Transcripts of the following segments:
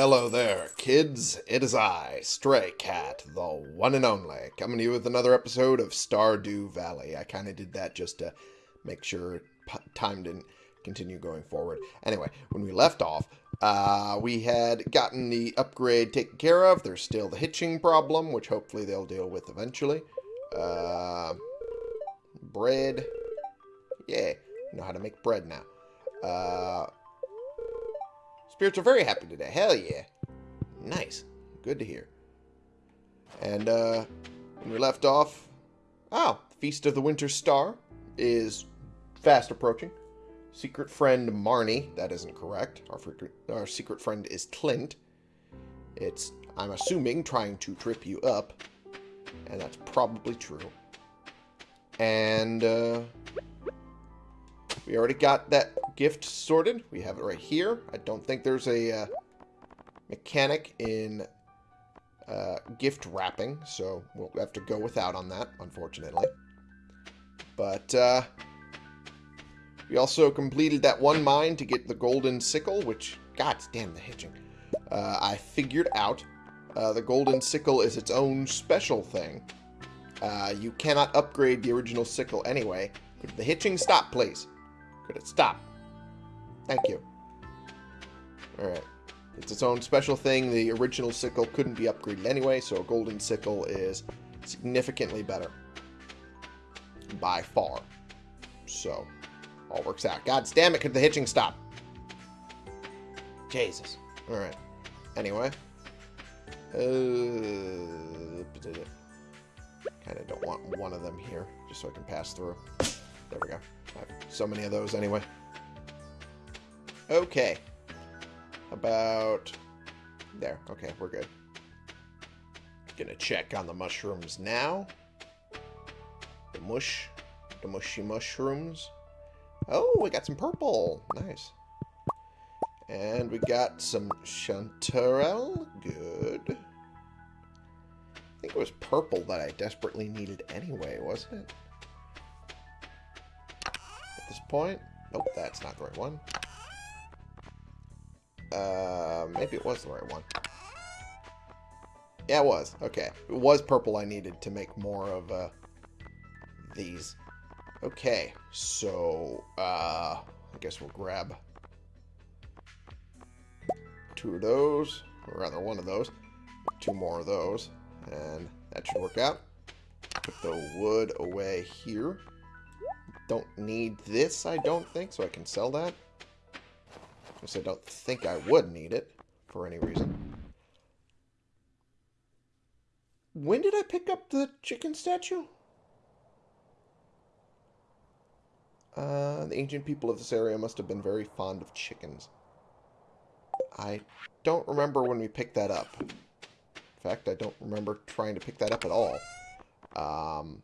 Hello there, kids. It is I, Stray Cat, the one and only, coming to you with another episode of Stardew Valley. I kind of did that just to make sure time didn't continue going forward. Anyway, when we left off, uh, we had gotten the upgrade taken care of. There's still the hitching problem, which hopefully they'll deal with eventually. Uh, bread. Yeah, know how to make bread now. Uh, spirits are very happy today. Hell yeah. Nice. Good to hear. And uh, when we left off, oh, Feast of the Winter Star is fast approaching. Secret friend Marnie, that isn't correct. Our, our secret friend is Clint. It's, I'm assuming, trying to trip you up. And that's probably true. And uh, we already got that gift sorted. We have it right here. I don't think there's a uh, mechanic in uh, gift wrapping, so we'll have to go without on that, unfortunately. But uh, we also completed that one mine to get the golden sickle, which, god damn the hitching. Uh, I figured out uh, the golden sickle is its own special thing. Uh, you cannot upgrade the original sickle anyway. Could the hitching stop, please? Could it stop? Thank you. Alright. It's its own special thing. The original sickle couldn't be upgraded anyway, so a golden sickle is significantly better. By far. So, all works out. God damn it, could the hitching stop? Jesus. Alright. Anyway. Uh, kind of don't want one of them here, just so I can pass through. There we go. So many of those anyway. Okay. About... There. Okay, we're good. Gonna check on the mushrooms now. The mush. The mushy mushrooms. Oh, we got some purple. Nice. And we got some chanterelle. Good. I think it was purple that I desperately needed anyway, wasn't it? Point? Nope, that's not the right one. Uh, maybe it was the right one. Yeah, it was. Okay. It was purple I needed to make more of uh, these. Okay, so uh, I guess we'll grab two of those, or rather one of those, two more of those, and that should work out. Put the wood away here. Don't need this, I don't think, so I can sell that. I don't think I would need it for any reason. When did I pick up the chicken statue? Uh, the ancient people of this area must have been very fond of chickens. I don't remember when we picked that up. In fact, I don't remember trying to pick that up at all. Um,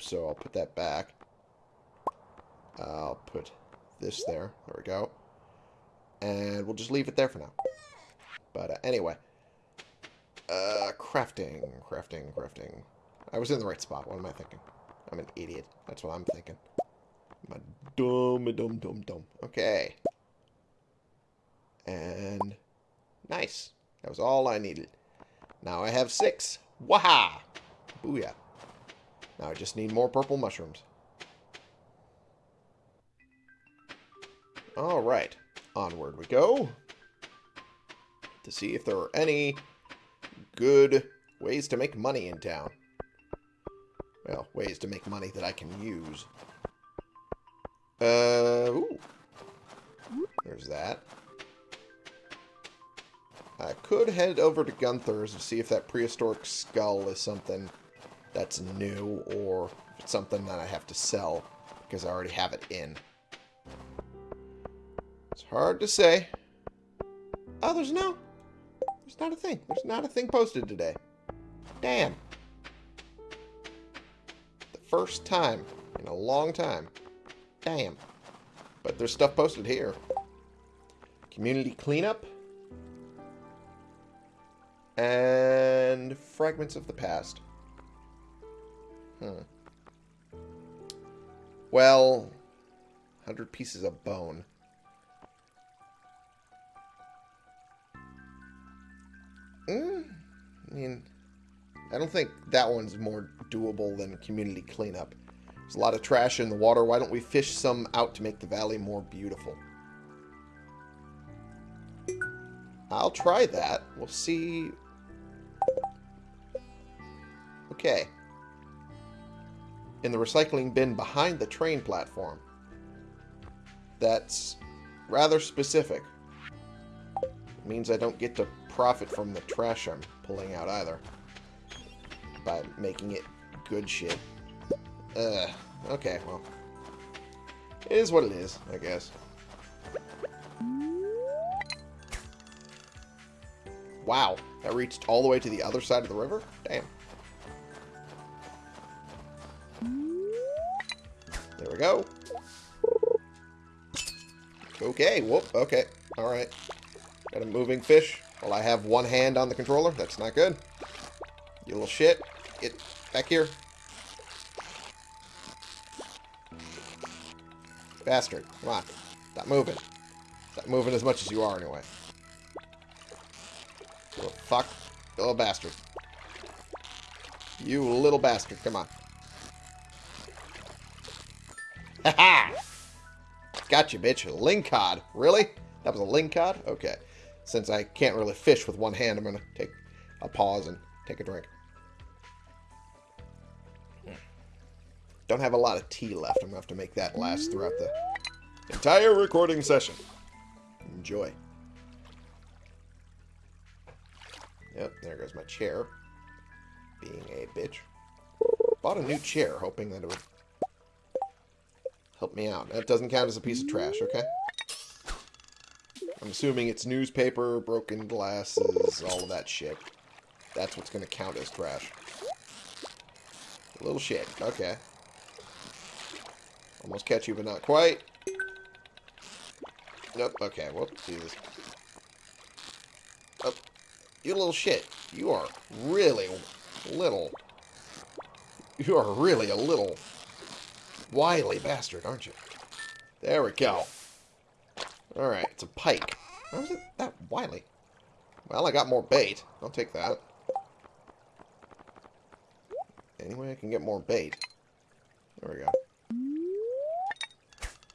so I'll put that back. I'll put this there. There we go. And we'll just leave it there for now. But uh, anyway. Uh, crafting, crafting, crafting. I was in the right spot. What am I thinking? I'm an idiot. That's what I'm thinking. I'm a dumb, dumb, dumb, dumb. Okay. And nice. That was all I needed. Now I have six. Waha! Booyah. Now I just need more purple mushrooms. Alright. Onward we go. To see if there are any good ways to make money in town. Well, ways to make money that I can use. Uh, ooh. There's that. I could head over to Gunther's and see if that prehistoric skull is something that's new or something that I have to sell because I already have it in. It's hard to say. Oh, there's no... There's not a thing. There's not a thing posted today. Damn. The first time in a long time. Damn. But there's stuff posted here. Community cleanup. And fragments of the past. Hmm. Well, 100 pieces of bone. I mean, I don't think that one's more doable than community cleanup. There's a lot of trash in the water. Why don't we fish some out to make the valley more beautiful? I'll try that. We'll see. Okay. In the recycling bin behind the train platform. That's rather specific. means I don't get to profit from the trash I'm pulling out either. By making it good shit. Uh, okay, well. It is what it is, I guess. Wow, that reached all the way to the other side of the river? Damn. There we go. Okay, whoop, okay. Alright. Got a moving fish. Well, I have one hand on the controller. That's not good. You little shit. Get back here. Bastard. Come on. Stop moving. Stop moving as much as you are, anyway. Little fuck. Little bastard. You little bastard. Come on. Ha ha! Gotcha, bitch. Link Lingcod. Really? That was a link lingcod? Okay. Since I can't really fish with one hand, I'm going to take a pause and take a drink. Don't have a lot of tea left. I'm going to have to make that last throughout the entire recording session. Enjoy. Yep, there goes my chair. Being a bitch. Bought a new chair, hoping that it would help me out. That doesn't count as a piece of trash, okay? I'm assuming it's newspaper, broken glasses, all of that shit. That's what's going to count as trash. Little shit. Okay. Almost catch you, but not quite. Nope. Okay. Well, Jesus. Oh, you little shit. You are really little. You are really a little wily bastard, aren't you? There we go. Alright, it's a pike. How is it that wily? Well, I got more bait. I'll take that. Anyway, I can get more bait. There we go.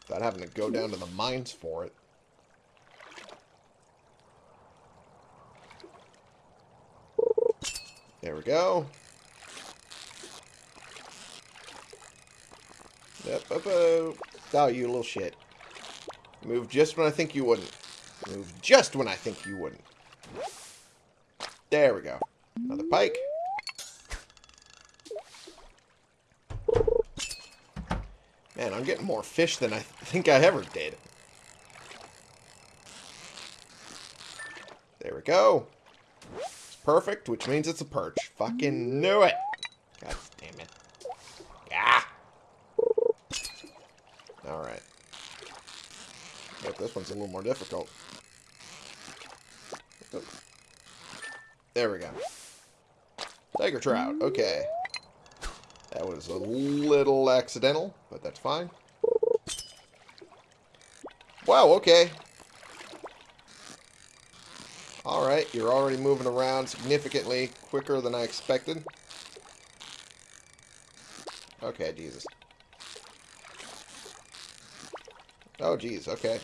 Without having to go down to the mines for it. There we go. Yep, up, up. Oh, you little shit. Move just when I think you wouldn't. Move just when I think you wouldn't. There we go. Another pike. Man, I'm getting more fish than I think I ever did. There we go. It's perfect, which means it's a perch. Fucking knew it. God damn it. Yeah. Alright. A little more difficult. Oh. There we go. Tiger trout. Okay. That was a little accidental, but that's fine. Wow, okay. Alright, you're already moving around significantly quicker than I expected. Okay, Jesus. Oh, jeez, okay.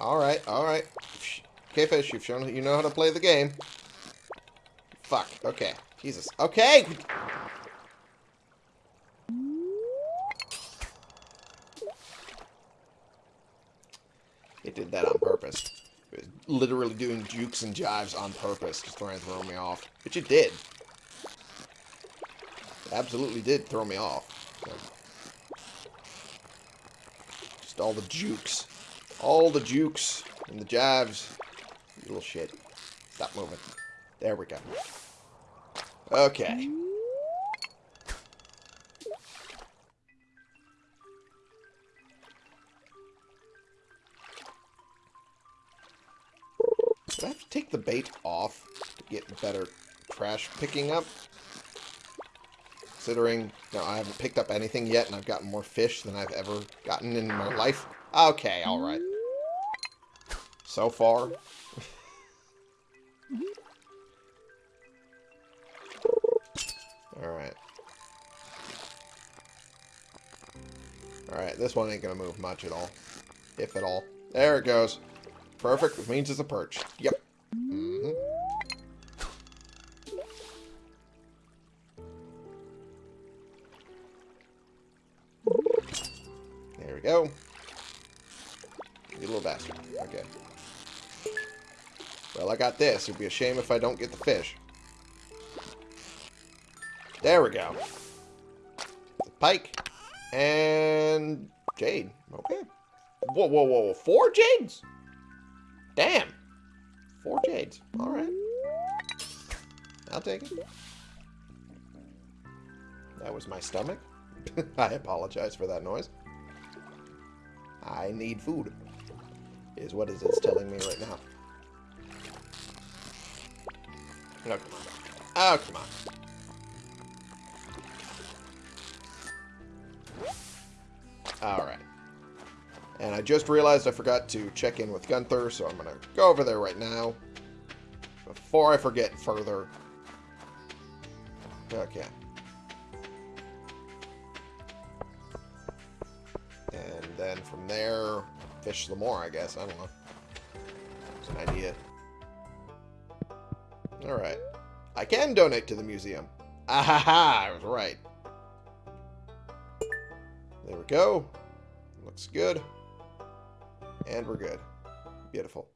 Alright, alright. Okay, fish, you've shown you know how to play the game. Fuck, okay. Jesus. Okay! It did that on purpose. It was literally doing jukes and jives on purpose, just trying to throw me off. Which it did. It absolutely did throw me off. Just all the jukes. All the jukes and the jabs. You little shit. Stop moving. There we go. Okay. Do I have to take the bait off to get better trash picking up? Considering, no, I haven't picked up anything yet, and I've gotten more fish than I've ever gotten in my life. Okay, alright. So far. Alright. Alright, this one ain't gonna move much at all. If at all. There it goes. Perfect, means it's a perch. Yep. This. It'd be a shame if I don't get the fish. There we go. Pike. And jade. Okay. Whoa, whoa, whoa. Four jades? Damn. Four jades. All right. I'll take it. That was my stomach. I apologize for that noise. I need food. Is what is it's telling me right now. Oh, come on. Oh, come on. Alright. And I just realized I forgot to check in with Gunther, so I'm going to go over there right now. Before I forget further. Okay. And then from there, fish some more, I guess. I don't know. It's an idea. Alright. I can donate to the museum. Ah ha ha! I was right. There we go. Looks good. And we're good. Beautiful.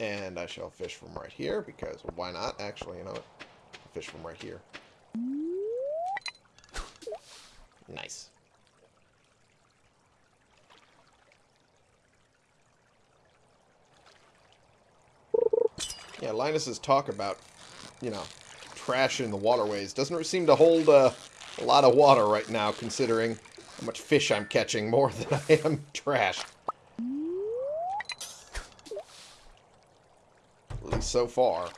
And I shall fish from right here, because why not? Actually, you know what? Fish from right here. Nice. Linus's talk about, you know, trash in the waterways doesn't seem to hold uh, a lot of water right now, considering how much fish I'm catching more than I am trash. At least so far.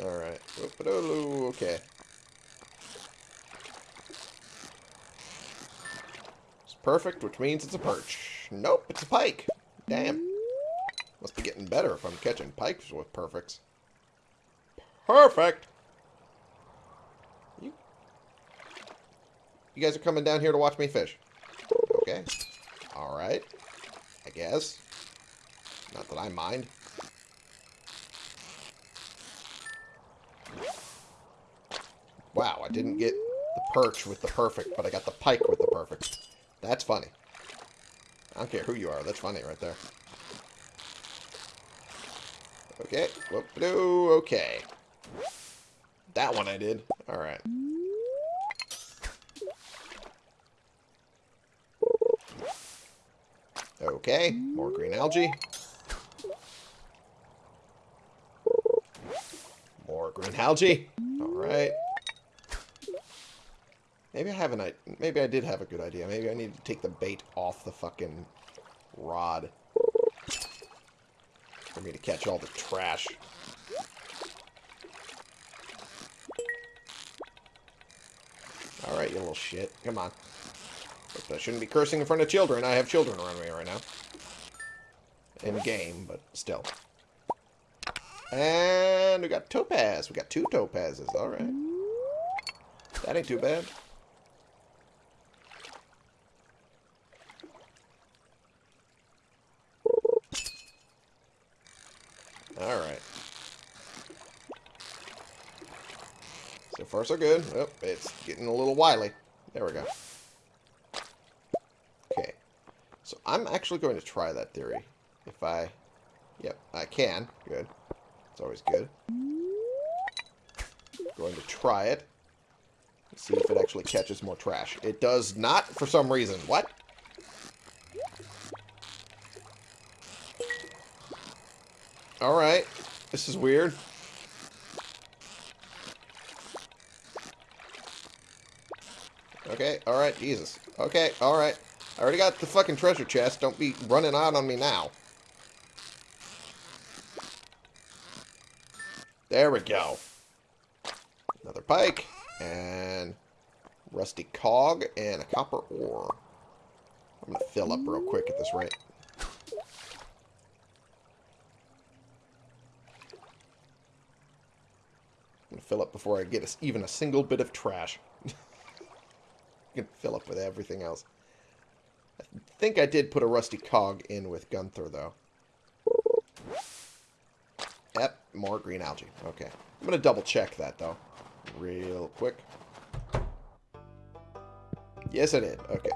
Alright. Okay. It's perfect, which means it's a perch. Nope, it's a pike. Damn. Must be getting better if I'm catching pikes with perfects. Perfect! You, you guys are coming down here to watch me fish. Okay. Alright. I guess. Not that I mind. Wow, I didn't get the perch with the perfect, but I got the pike with the perfect. That's funny. I don't care who you are. That's funny right there. Okay. Whoop-a-doo. Okay. That one I did. Alright. Okay. More green algae. More green algae. Alright. Maybe I have an maybe I did have a good idea. Maybe I need to take the bait off the fucking rod for me to catch all the trash. Alright, you little shit. Come on. I shouldn't be cursing in front of children. I have children around me right now. In game, but still. And we got topaz. We got two topazes. Alright. That ain't too bad. Alright. So far so good. Oh, it's getting a little wily. There we go. Okay. So I'm actually going to try that theory. If I... Yep, I can. Good. It's always good. Going to try it. See if it actually catches more trash. It does not for some reason. What? Alright. This is weird. Okay, alright, Jesus. Okay, alright. I already got the fucking treasure chest. Don't be running out on me now. There we go. Another pike. And Rusty cog and a copper ore. I'm going to fill up real quick at this rate. I'm going to fill up before I get a, even a single bit of trash. Going to fill up with everything else. I think I did put a rusty cog in with Gunther, though. Yep, more green algae. Okay. I'm going to double check that, though. Real quick. Yes, I did. Okay.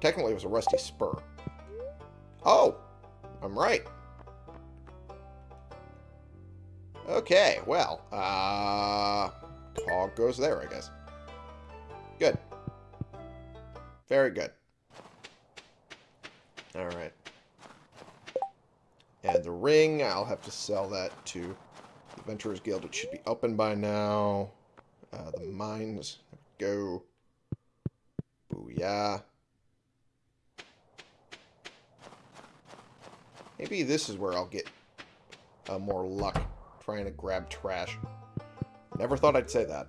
Technically, it was a rusty spur. Oh! I'm right. Okay, well, uh... Cog goes there, I guess. Good. Very good. Alright. And the ring, I'll have to sell that to the Adventurers Guild. It should be open by now. Uh, the mines, go. Booyah. Maybe this is where I'll get uh, more luck trying to grab trash. Never thought I'd say that.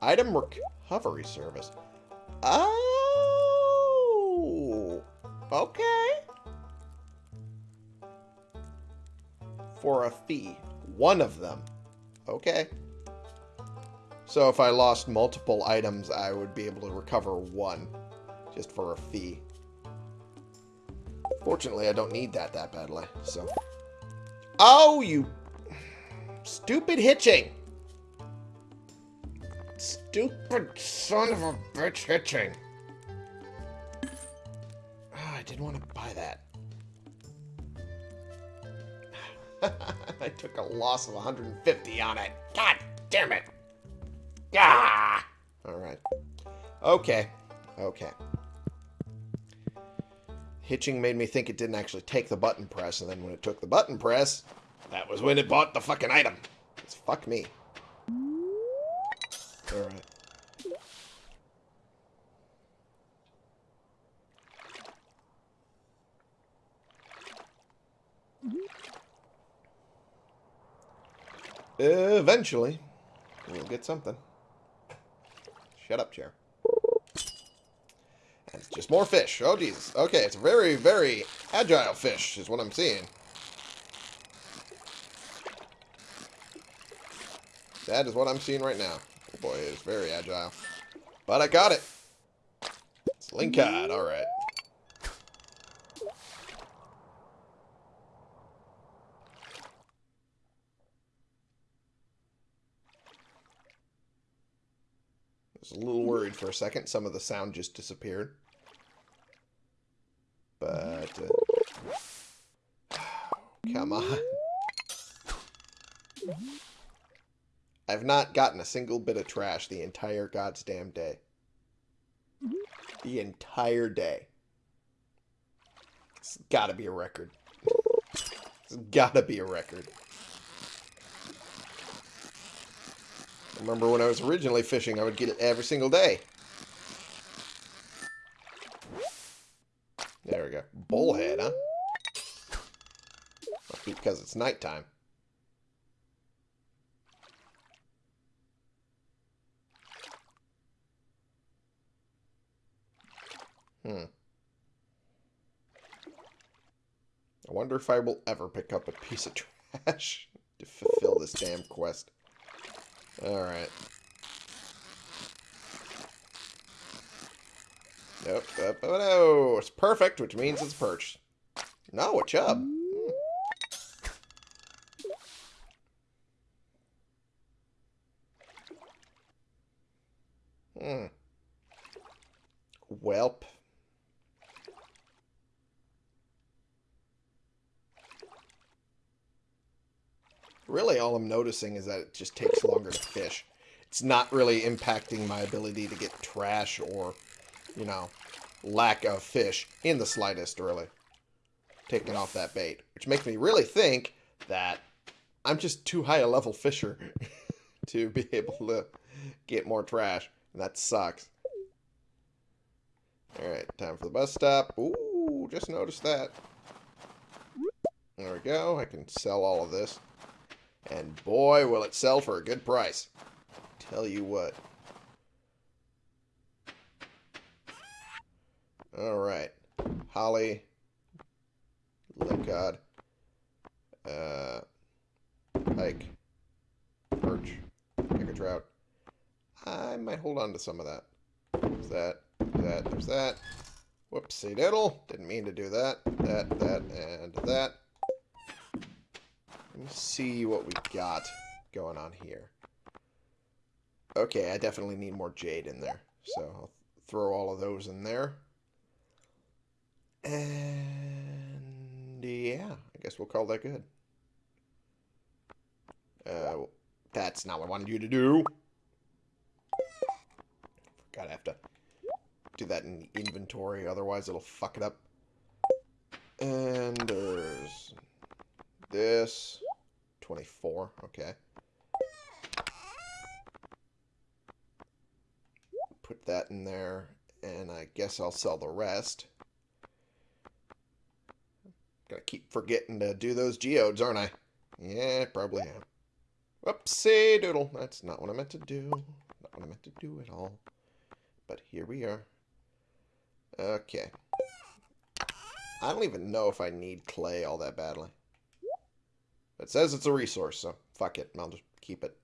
Item recovery service. Oh! Okay. For a fee. One of them. Okay. So if I lost multiple items, I would be able to recover one. Just for a fee. Fortunately, I don't need that that badly, so... Oh, you... Stupid hitching! Stupid son of a bitch hitching! Oh, I didn't want to buy that. I took a loss of 150 on it. God damn it! Ah! Alright. Okay. Okay. Hitching made me think it didn't actually take the button press, and then when it took the button press, that was when it bought the fucking item. It's fuck me. Alright. Eventually, we'll get something. Shut up, chair. And it's just more fish. Oh, Jesus. Okay, it's a very, very agile fish, is what I'm seeing. That is what I'm seeing right now. Oh boy, it is very agile. But I got it. It's Lingcod, alright. I was a little worried for a second. Some of the sound just disappeared. But... Uh, come on. I've not gotten a single bit of trash the entire goddamn day. Mm-hmm. The entire day. It's gotta be a record. It's gotta be a record. remember when I was originally fishing, I would get it every single day. There we go. Bullhead, huh? Because it's nighttime. Wonder if I will ever pick up a piece of trash to fulfill this damn quest. Alright. Nope, oh no, it's perfect, which means it's perched. No, a chub. Hmm. hmm. Welp. Really, all I'm noticing is that it just takes longer to fish. It's not really impacting my ability to get trash or, you know, lack of fish in the slightest, really. Taking off that bait. Which makes me really think that I'm just too high a level fisher to be able to get more trash. And that sucks. Alright, time for the bus stop. Ooh, just noticed that. There we go. I can sell all of this. And boy, will it sell for a good price. Tell you what. Alright. Holly. Lingcod. Uh, pike. Perch. Picker trout. I might hold on to some of that. There's that. That. There's that. Whoopsie diddle. Didn't mean to do that. That, that, and that. Let me see what we got going on here. Okay, I definitely need more jade in there. So I'll throw all of those in there. And yeah, I guess we'll call that good. Uh, that's not what I wanted you to do. Gotta have to do that in the inventory, otherwise it'll fuck it up. And there's this. 24, okay. Put that in there, and I guess I'll sell the rest. Gotta keep forgetting to do those geodes, aren't I? Yeah, probably am. Whoopsie doodle. That's not what I meant to do. Not what I meant to do at all. But here we are. Okay. I don't even know if I need clay all that badly. It says it's a resource, so fuck it. I'll just keep it.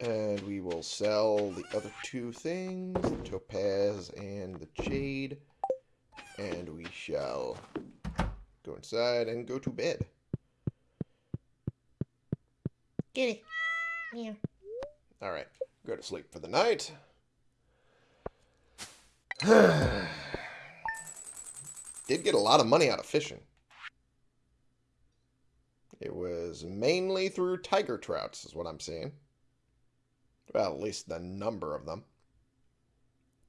And we will sell the other two things, the topaz and the jade. And we shall go inside and go to bed. Kitty. Yeah. Alright, go to sleep for the night. Did get a lot of money out of fishing. It was mainly through tiger trouts, is what I'm seeing. Well, at least the number of them.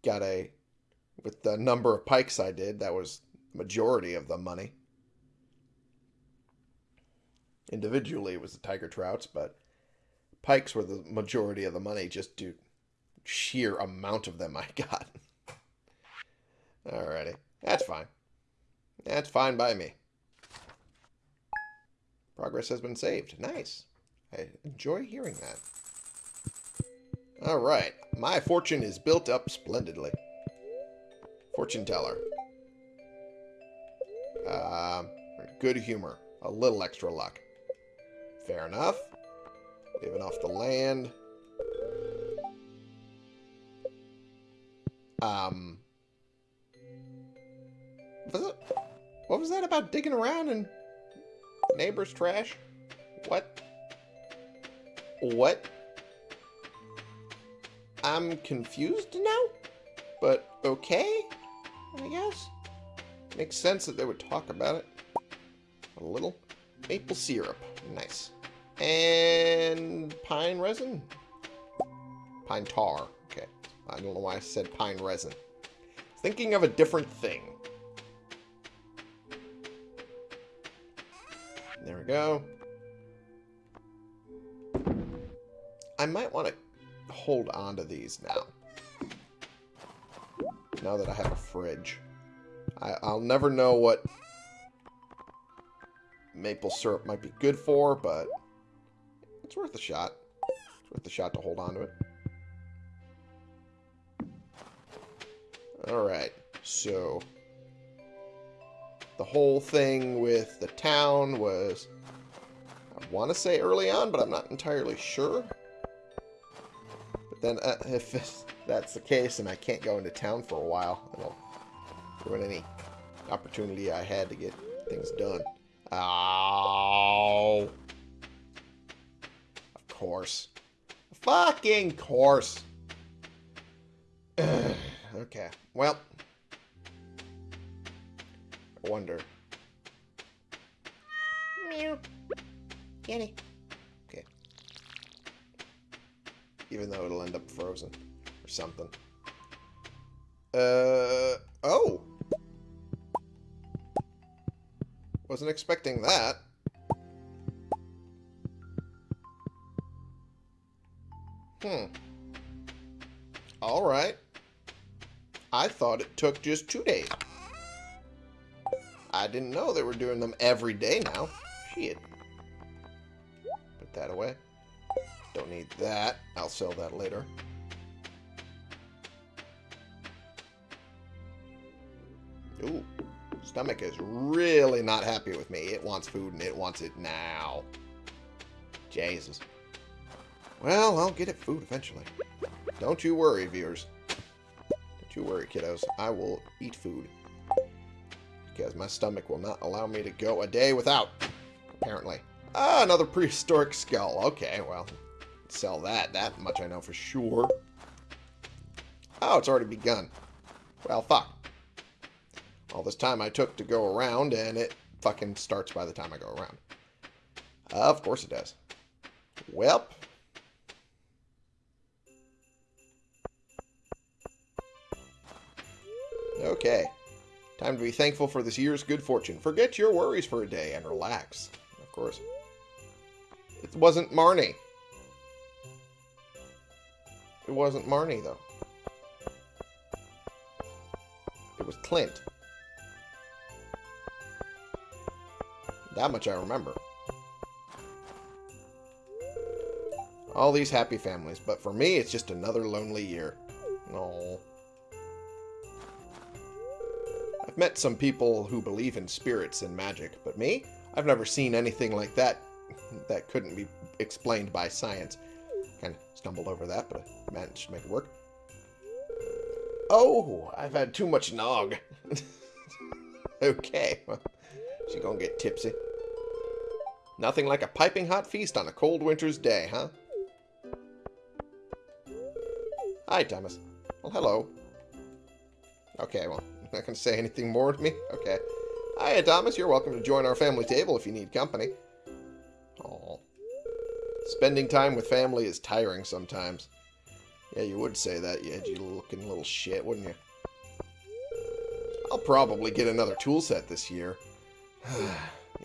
Got a. With the number of pikes I did, that was majority of the money. Individually, it was the tiger trouts, but pikes were the majority of the money just due sheer amount of them I got. Alrighty. That's fine. That's fine by me. Progress has been saved. Nice. I enjoy hearing that. Alright. My fortune is built up splendidly. Fortune teller. Uh, good humor. A little extra luck. Fair enough. Living off the land. Um. Was it, what was that about digging around in neighbor's trash? What? What? I'm confused now? But okay, I guess. Makes sense that they would talk about it. A little. Maple syrup. Nice. And pine resin? Pine tar. Okay. I don't know why I said pine resin. Thinking of a different thing. Go. I might want to hold on to these now. Now that I have a fridge. I, I'll never know what maple syrup might be good for, but it's worth a shot. It's worth a shot to hold on to it. Alright, so the whole thing with the town was, I want to say early on, but I'm not entirely sure. But then uh, if that's the case and I can't go into town for a while, it'll ruin any opportunity I had to get things done. Oh. Of course. Fucking course. okay. Well. I wonder. Meow. Okay. Even though it'll end up frozen. Or something. Uh. Oh! Wasn't expecting that. Hmm. Alright. I thought it took just two days. I didn't know they were doing them every day now. Shit. Away. Don't need that. I'll sell that later. Ooh, stomach is really not happy with me. It wants food and it wants it now. Jesus. Well, I'll get it food eventually. Don't you worry, viewers. Don't you worry, kiddos. I will eat food. Because my stomach will not allow me to go a day without, apparently. Ah, another prehistoric skull. Okay, well, sell that. That much I know for sure. Oh, it's already begun. Well, fuck. All this time I took to go around, and it fucking starts by the time I go around. Uh, of course it does. Welp. Okay. Time to be thankful for this year's good fortune. Forget your worries for a day and relax. Of course. It wasn't Marnie. It wasn't Marnie, though. It was Clint. That much I remember. All these happy families, but for me, it's just another lonely year. Oh. I've met some people who believe in spirits and magic, but me? I've never seen anything like that that couldn't be explained by science. Kind of stumbled over that, but I managed to make it work. Oh, I've had too much nog. okay, well, she gonna get tipsy. Nothing like a piping hot feast on a cold winter's day, huh? Hi, Thomas. Well, hello. Okay, well, not to say anything more to me? Okay. Hi, Thomas. You're welcome to join our family table if you need company. Spending time with family is tiring sometimes. Yeah, you would say that, you edgy looking little shit, wouldn't you? I'll probably get another tool set this year.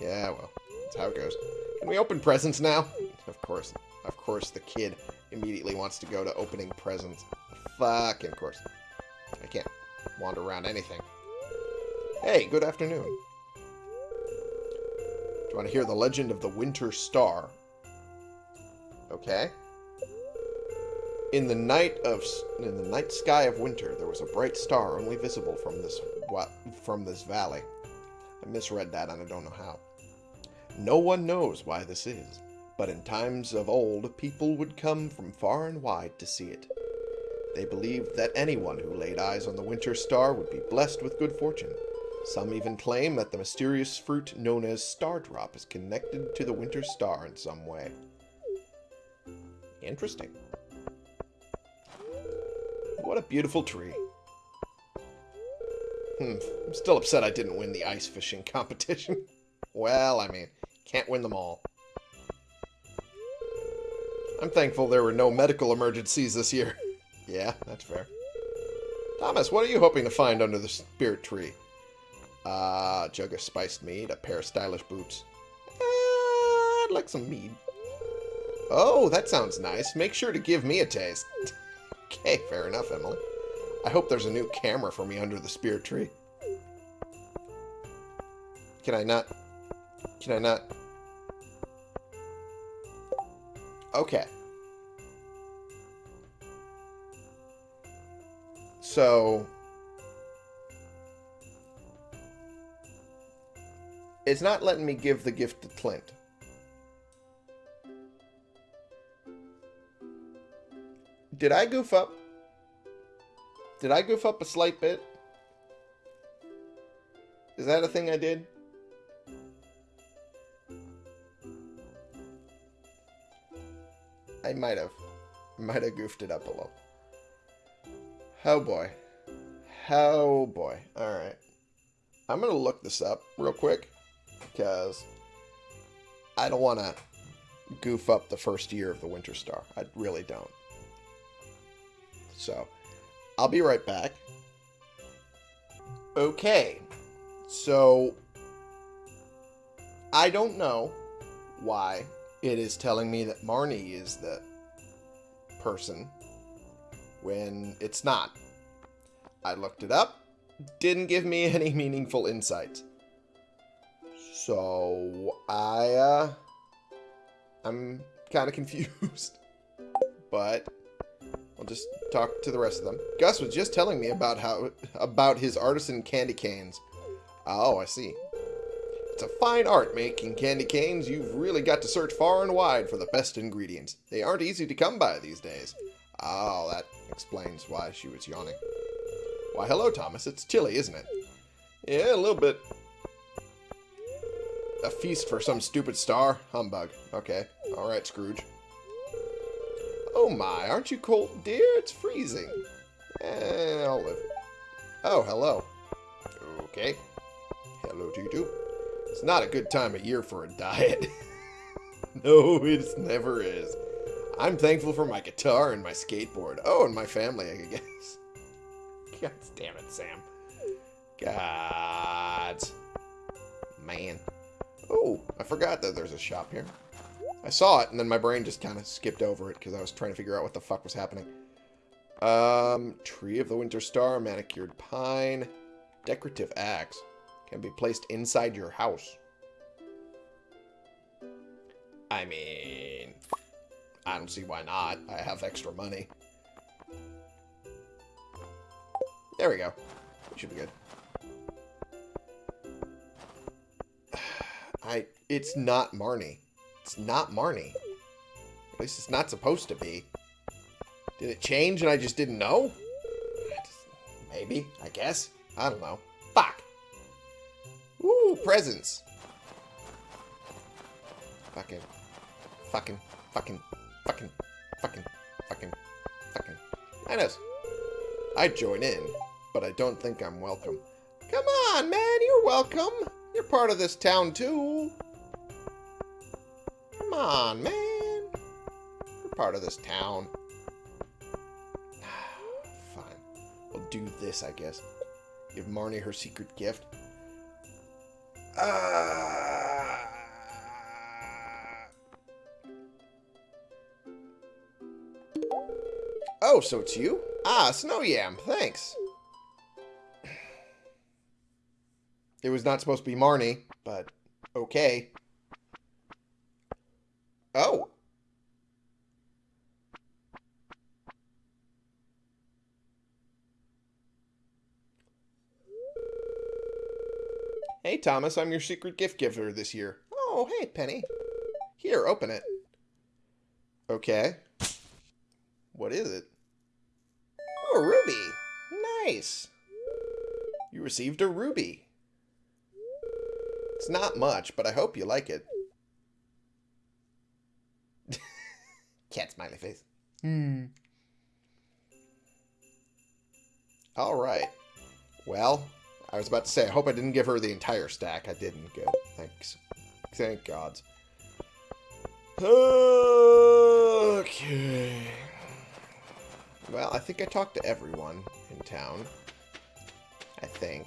yeah, well, that's how it goes. Can we open presents now? Of course. Of course, the kid immediately wants to go to opening presents. Fucking course. I can't wander around anything. Hey, good afternoon. Do you want to hear the legend of the Winter Star? Okay. In the night of in the night sky of winter, there was a bright star only visible from this from this valley. I misread that and I don't know how. No one knows why this is, but in times of old, people would come from far and wide to see it. They believed that anyone who laid eyes on the winter star would be blessed with good fortune. Some even claim that the mysterious fruit known as Stardrop is connected to the winter star in some way. Interesting. What a beautiful tree. Hmm, I'm still upset I didn't win the ice fishing competition. well, I mean, can't win them all. I'm thankful there were no medical emergencies this year. yeah, that's fair. Thomas, what are you hoping to find under the spirit tree? Uh, jug of spiced mead, a pair of stylish boots. Uh, I'd like some mead. Oh, that sounds nice. Make sure to give me a taste. okay, fair enough, Emily. I hope there's a new camera for me under the spear tree. Can I not? Can I not? Okay. So... It's not letting me give the gift to Clint. Did I goof up? Did I goof up a slight bit? Is that a thing I did? I might have. Might have goofed it up a little. Oh boy. Oh boy. Alright. I'm going to look this up real quick because I don't want to goof up the first year of the Winter Star. I really don't. So, I'll be right back. Okay. So, I don't know why it is telling me that Marnie is the person when it's not. I looked it up, didn't give me any meaningful insight. So I uh I'm kind of confused. but I'll just talk to the rest of them. Gus was just telling me about how about his artisan candy canes. Oh, I see. It's a fine art making candy canes. You've really got to search far and wide for the best ingredients. They aren't easy to come by these days. Oh, that explains why she was yawning. Why, hello, Thomas. It's chilly, isn't it? Yeah, a little bit. A feast for some stupid star? Humbug. Okay. Alright, Scrooge. Oh my, aren't you cold, dear? It's freezing. Eh, I'll live. Oh, hello. Okay. Hello to you too. It's not a good time of year for a diet. no, it never is. I'm thankful for my guitar and my skateboard. Oh, and my family, I guess. God damn it, Sam. God. Man. Oh, I forgot that there's a shop here. I saw it, and then my brain just kind of skipped over it because I was trying to figure out what the fuck was happening. Um, Tree of the Winter Star, Manicured Pine, Decorative Axe. Can be placed inside your house. I mean, I don't see why not. I have extra money. There we go. Should be good. I. It's not Marnie. It's not Marnie. At least it's not supposed to be. Did it change and I just didn't know? Maybe. I guess. I don't know. Fuck. Ooh, presents. Fucking. Fucking. Fucking. Fucking. Fucking. Fucking. Fucking. I know. I'd join in, but I don't think I'm welcome. Come on, man. You're welcome. You're part of this town, too. Come on, man. You're part of this town. Fine. We'll do this, I guess. Give Marnie her secret gift. Uh... Oh, so it's you? Ah, Snow Yam, thanks. It was not supposed to be Marnie, but okay. Oh. Hey, Thomas, I'm your secret gift giver this year. Oh, hey, Penny. Here, open it. Okay. What is it? Oh, a ruby. Nice. You received a ruby. It's not much, but I hope you like it. Cat smiley face. Hmm. All right. Well, I was about to say, I hope I didn't give her the entire stack. I didn't. Good. Thanks. Thank God. Okay. Well, I think I talked to everyone in town. I think.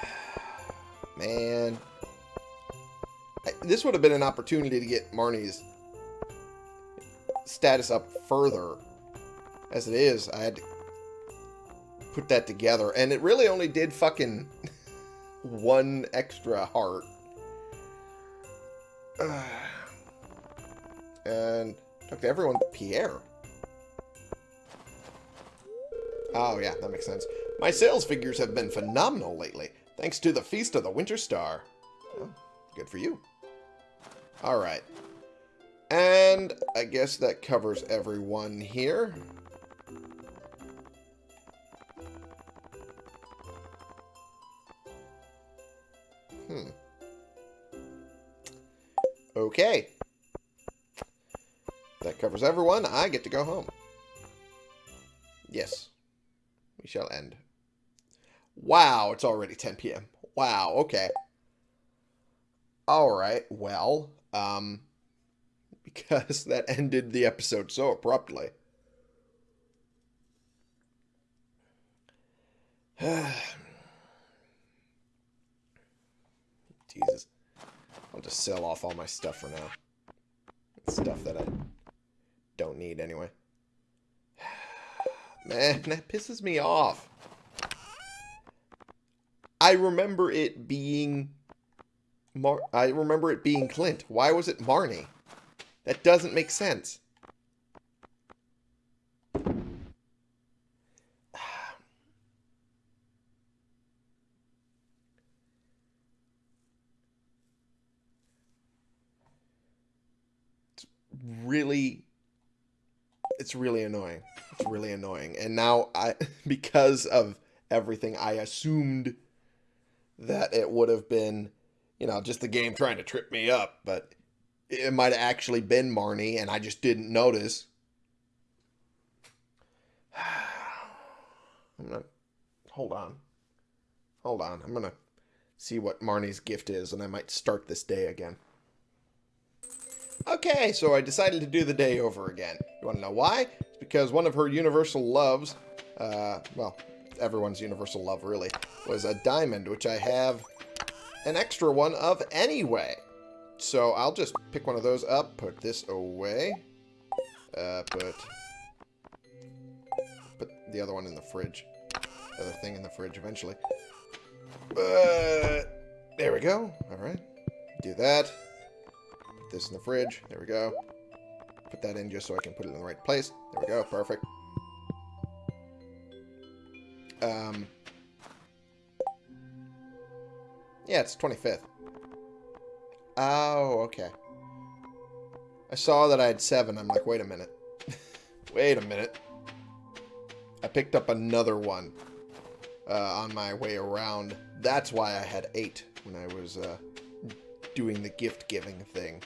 Man. This would have been an opportunity to get Marnie's status up further. As it is, I had to put that together. And it really only did fucking one extra heart. and talk to everyone Pierre. Oh, yeah, that makes sense. My sales figures have been phenomenal lately, thanks to the Feast of the Winter Star. Well, good for you. Alright. And I guess that covers everyone here. Hmm. Okay. That covers everyone. I get to go home. Yes. We shall end. Wow, it's already 10 p.m. Wow, okay. Alright, well, um, because that ended the episode so abruptly. Jesus. I'll just sell off all my stuff for now. Stuff that I don't need anyway. Man, that pisses me off. I remember it being... Mar I remember it being Clint. Why was it Marnie? That doesn't make sense. It's really it's really annoying. It's really annoying. And now I because of everything I assumed that it would have been you know, just the game trying to trip me up, but it might have actually been Marnie and I just didn't notice. I'm gonna hold on. Hold on. I'm gonna see what Marnie's gift is, and I might start this day again. Okay, so I decided to do the day over again. You want to know why? It's because one of her universal loves, uh, well, everyone's universal love really, was a diamond, which I have an extra one of anyway. So I'll just pick one of those up, put this away, uh, put, put the other one in the fridge, other thing in the fridge eventually. Uh, there we go. All right. Do that. Put this in the fridge. There we go. Put that in just so I can put it in the right place. There we go. Perfect. Um. Yeah, it's 25th. Oh, okay. I saw that I had seven. I'm like, wait a minute. wait a minute. I picked up another one uh, on my way around. That's why I had eight when I was uh, doing the gift giving thing.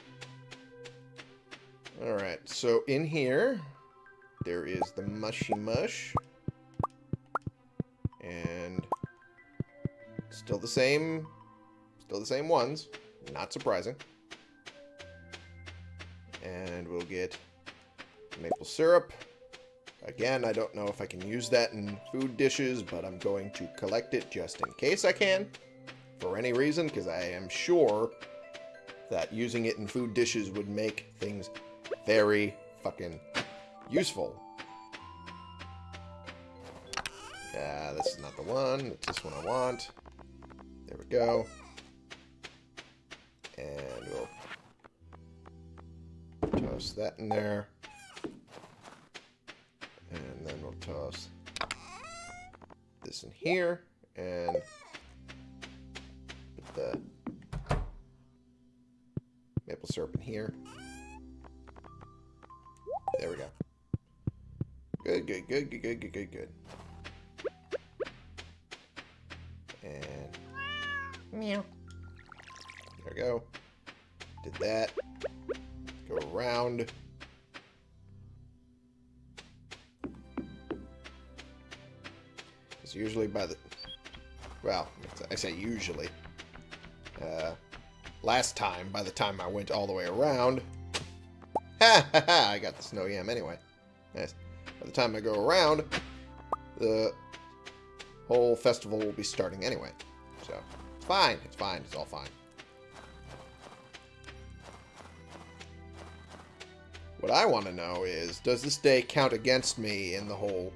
Alright, so in here, there is the mushy mush. And still the same, still the same ones. Not surprising. And we'll get maple syrup. Again, I don't know if I can use that in food dishes, but I'm going to collect it just in case I can. For any reason, because I am sure that using it in food dishes would make things very fucking useful. Ah, this is not the one. It's this one I want. There we go. Toss that in there. And then we'll toss this in here. And put the maple syrup in here. There we go. Good, good, good, good, good, good, good, good. And Meow. there we go. Did that. Go around. It's usually by the... Well, I say usually. Uh, last time, by the time I went all the way around... Ha ha ha! I got the snow yam anyway. Nice. By the time I go around, the whole festival will be starting anyway. So, it's fine. It's fine. It's all fine. What I want to know is, does this day count against me in the whole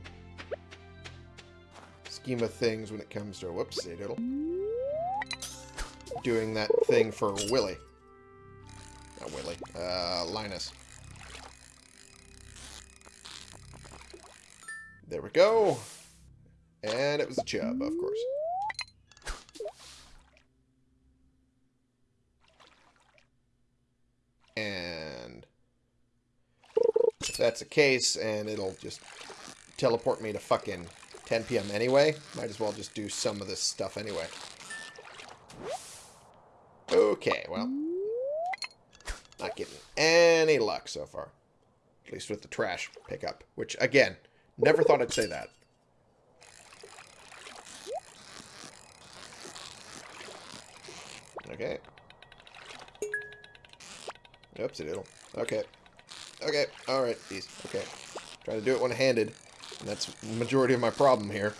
scheme of things when it comes to, whoopsie diddle, doing that thing for Willy. Not Willy, uh, Linus. There we go. And it was a chub, of course. And if that's the case, and it'll just teleport me to fucking 10 p.m. anyway, might as well just do some of this stuff anyway. Okay, well. Not getting any luck so far. At least with the trash pickup. Which, again, never thought I'd say that. Okay. Oops, it'll. Okay. Okay, alright, these. Okay. Trying to do it one-handed. And that's the majority of my problem here.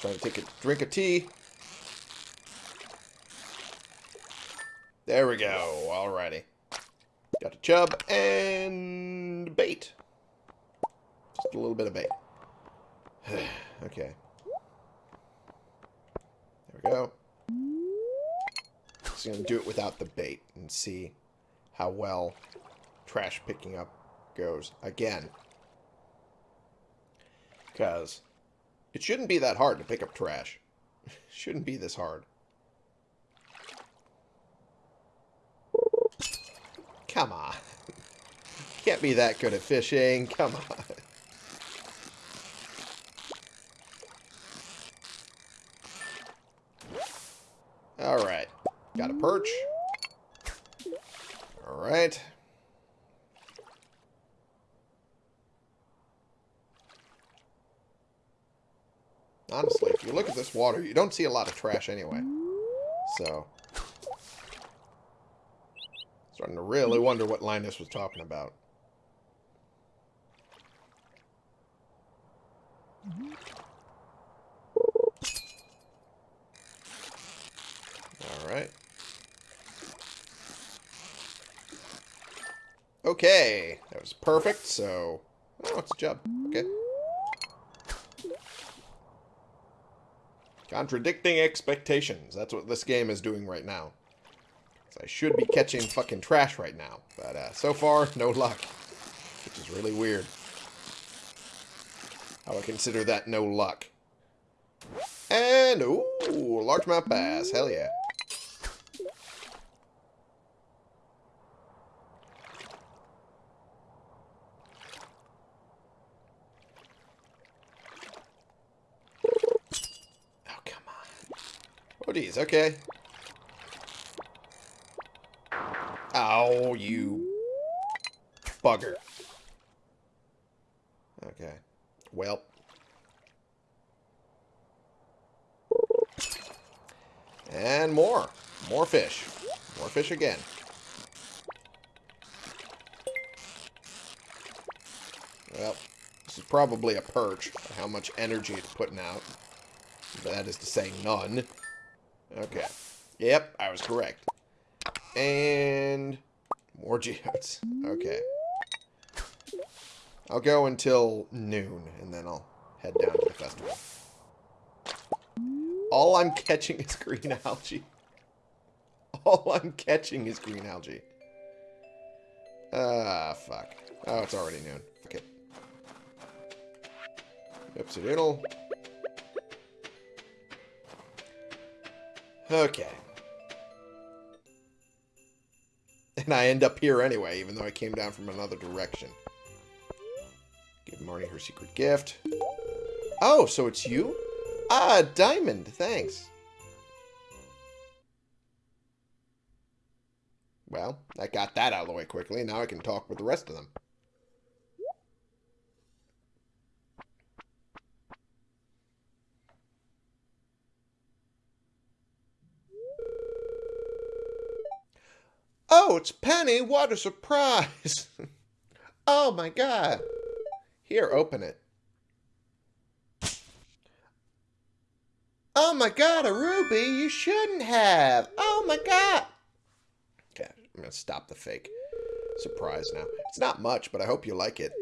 Trying to take a drink of tea. There we go. Alrighty. Got a chub and bait. Just a little bit of bait. okay. There we go. Just gonna do it without the bait and see how well trash picking up goes. Again. Because it shouldn't be that hard to pick up trash. shouldn't be this hard. Come on. can't be that good at fishing. Come on. Alright. Got a perch. Alright. Honestly, if you look at this water, you don't see a lot of trash anyway. So, starting to really wonder what Linus was talking about. Alright. Okay, that was perfect, so... Oh, it's a job. Okay. Contradicting expectations. That's what this game is doing right now. So I should be catching fucking trash right now. But uh, so far, no luck. Which is really weird. I would consider that no luck. And, ooh, largemouth bass. Hell yeah. Oh, geez, okay. Ow, you bugger. Okay. Well. And more. More fish. More fish again. Well, this is probably a perch. How much energy it's putting out. That is to say none. Okay. Yep, I was correct. And more geodes. Okay. I'll go until noon, and then I'll head down to the festival. All I'm catching is green algae. All I'm catching is green algae. Ah, fuck. Oh, it's already noon. It. Oopsie doodle. Okay. And I end up here anyway, even though I came down from another direction. Give Marnie her secret gift. Oh, so it's you? Ah, diamond. Thanks. Well, I got that out of the way quickly. And now I can talk with the rest of them. Oh, it's Penny. What a surprise. oh, my God. Here, open it. Oh, my God, a ruby. You shouldn't have. Oh, my God. Okay, I'm to stop the fake surprise now. It's not much, but I hope you like it.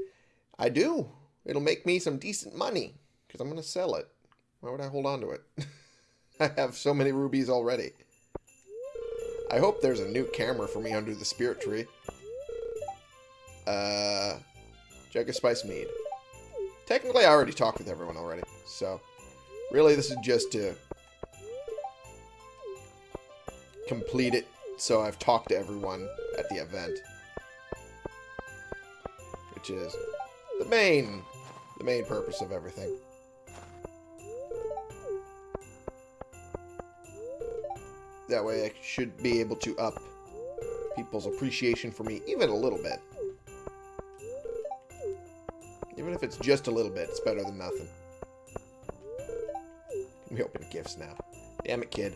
I do. It'll make me some decent money because I'm to sell it. Why would I hold on to it? I have so many rubies already. I hope there's a new camera for me under the spirit tree. Uh, jug of spice mead. Technically, I already talked with everyone already, so really this is just to complete it so I've talked to everyone at the event. Which is the main, the main purpose of everything. That way I should be able to up people's appreciation for me even a little bit. Even if it's just a little bit, it's better than nothing. We open gifts now. Damn it, kid.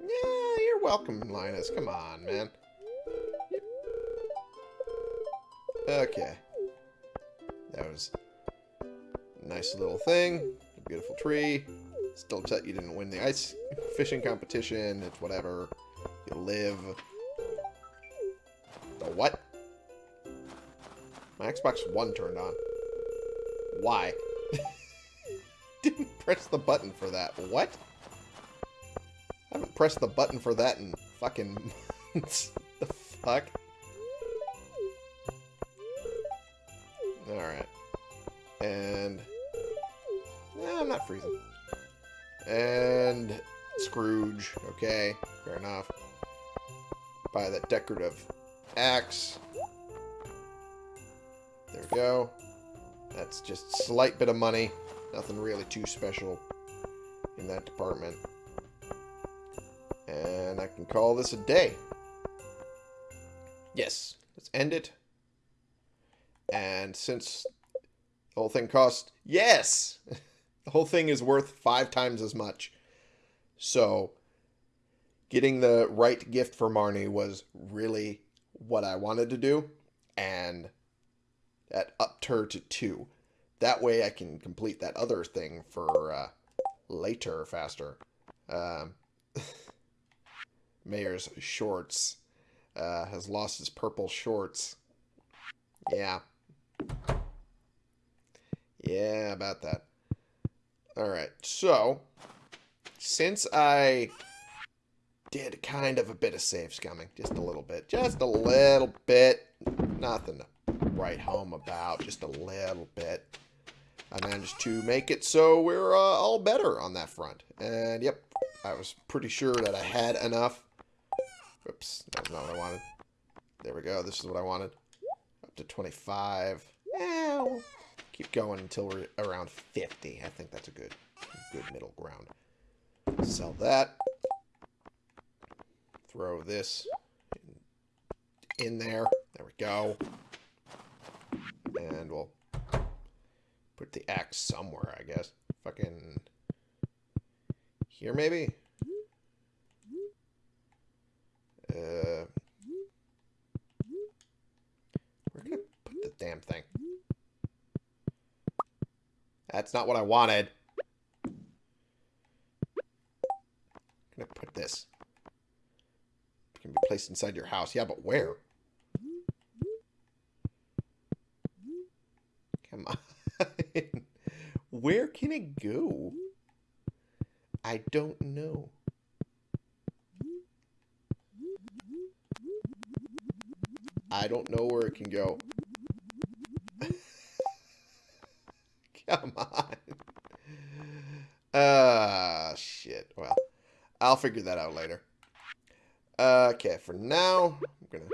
Yeah, you're welcome, Linus. Come on, man. Okay. That was a nice little thing. A beautiful tree. Still upset you didn't win the ice fishing competition. It's whatever. You live. The what? My Xbox One turned on. Why? didn't press the button for that. What? I haven't pressed the button for that in fucking months. the fuck? Okay, fair enough. buy that decorative axe. There we go. That's just a slight bit of money. Nothing really too special in that department. And I can call this a day. Yes, let's end it. And since the whole thing cost... Yes! the whole thing is worth five times as much. So, getting the right gift for Marnie was really what I wanted to do. And that upped her to two. That way I can complete that other thing for uh, later faster. Um, Mayor's shorts. Uh, has lost his purple shorts. Yeah. Yeah, about that. Alright, so, since I did kind of a bit of save scumming, just a little bit, just a little bit, nothing to write home about, just a little bit. I managed to make it so we're uh, all better on that front. And yep, I was pretty sure that I had enough. Oops, that's not what I wanted. There we go, this is what I wanted. Up to 25. Ow. Keep going until we're around 50. I think that's a good, good middle ground. Sell that. Throw this in, there. There we go. And we'll put the axe somewhere, I guess. Fucking here, maybe? Uh, where can I put the damn thing? That's not what I wanted. I'm gonna put this. Can be placed inside your house. Yeah, but where? Come on. where can it go? I don't know. I don't know where it can go. Come on. Ah, uh, shit. Well, I'll figure that out later. Uh, okay, for now, I'm gonna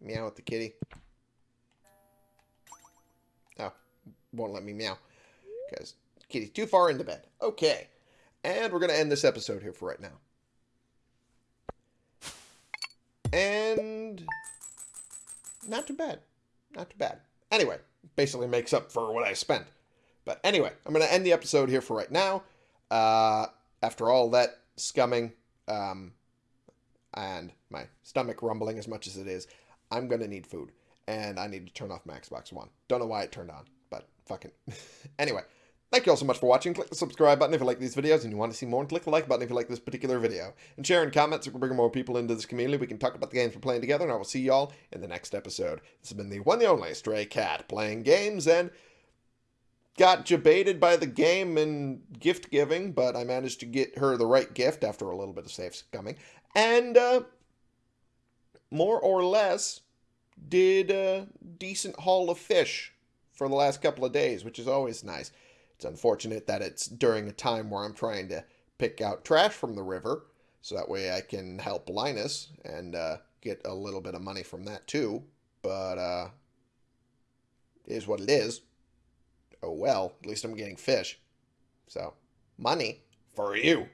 meow at the kitty. Oh, won't let me meow. Because kitty's too far into bed. Okay. And we're gonna end this episode here for right now. And not too bad. Not too bad. Anyway, basically makes up for what I spent. But anyway, I'm going to end the episode here for right now. Uh, after all that scumming um, and my stomach rumbling as much as it is, I'm going to need food. And I need to turn off my Xbox One. Don't know why it turned on, but fucking. anyway, Thank you all so much for watching. Click the subscribe button if you like these videos and you want to see more, and click the like button if you like this particular video. And share and comment so we can bring more people into this community. We can talk about the games we're playing together, and I will see y'all in the next episode. This has been the one the only Stray Cat playing games and got jebaited by the game and gift giving, but I managed to get her the right gift after a little bit of save scumming. And uh, more or less did a decent haul of fish for the last couple of days, which is always nice. It's unfortunate that it's during a time where I'm trying to pick out trash from the river, so that way I can help Linus and uh, get a little bit of money from that too. But uh, is what it is. Oh well, at least I'm getting fish. So, money for you.